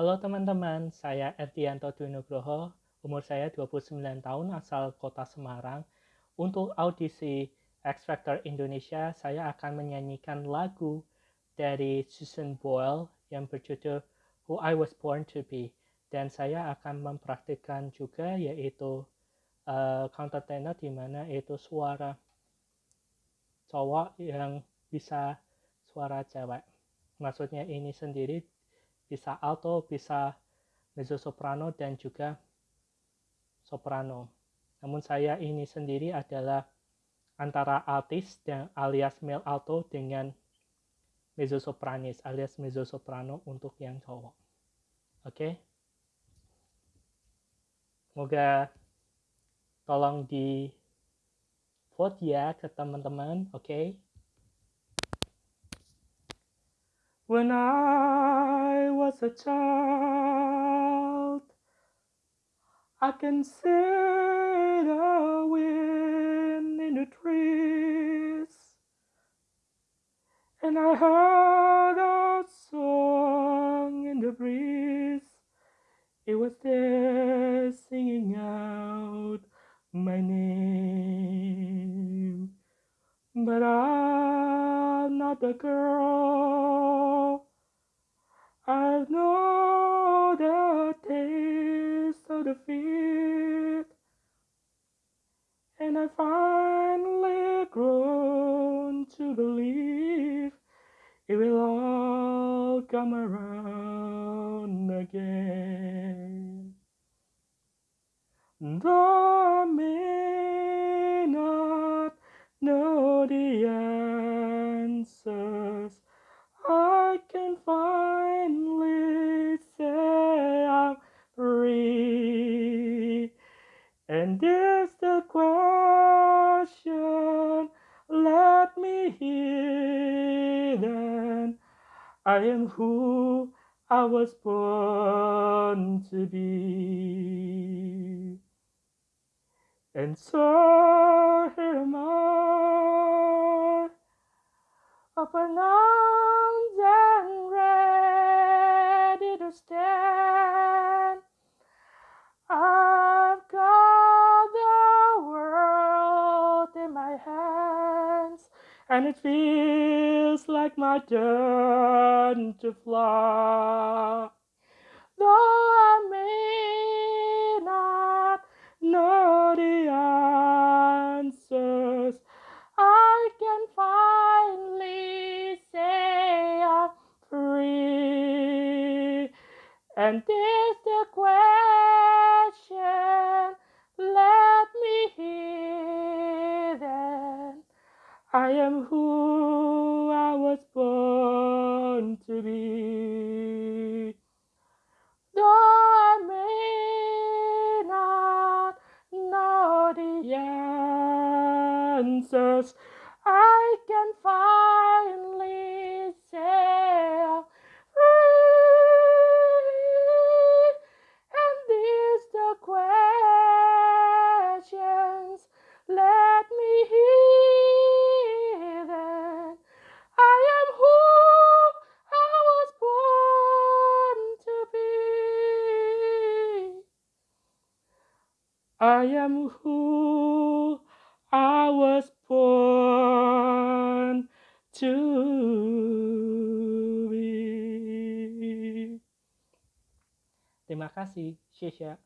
Halo teman-teman, saya Erdianto Dwinugroho, umur saya 29 tahun, asal kota Semarang. Untuk audisi X Factor Indonesia, saya akan menyanyikan lagu dari Susan Boyle yang berjudul Who I Was Born to Be. Dan saya akan mempraktikkan juga yaitu uh, counter tenor di mana itu suara cowok yang bisa suara cewek. Maksudnya ini sendiri bisa alto, bisa mezzo soprano dan juga soprano. Namun saya ini sendiri adalah antara altis dan alias male alto dengan mezzo sopranis alias mezzo soprano untuk yang cowok. Oke. Okay? Semoga tolong di vote ya ke teman-teman, oke? Okay? When I was a child, I can see the wind in the trees, and I heard a song in the breeze. It was there singing out my name. But I'm not the girl. Taste of defeat. And I finally grown to believe it will all come around again. Though I may not know the answers, then. I am who I was born to be. And so here am I, open arms and it feels like my turn to fly. Though I may not know the answers, I can finally say I'm free. And I am who I was born to be. Though I may not know the answers, I am who I was born to be. Terima kasih, Shesha.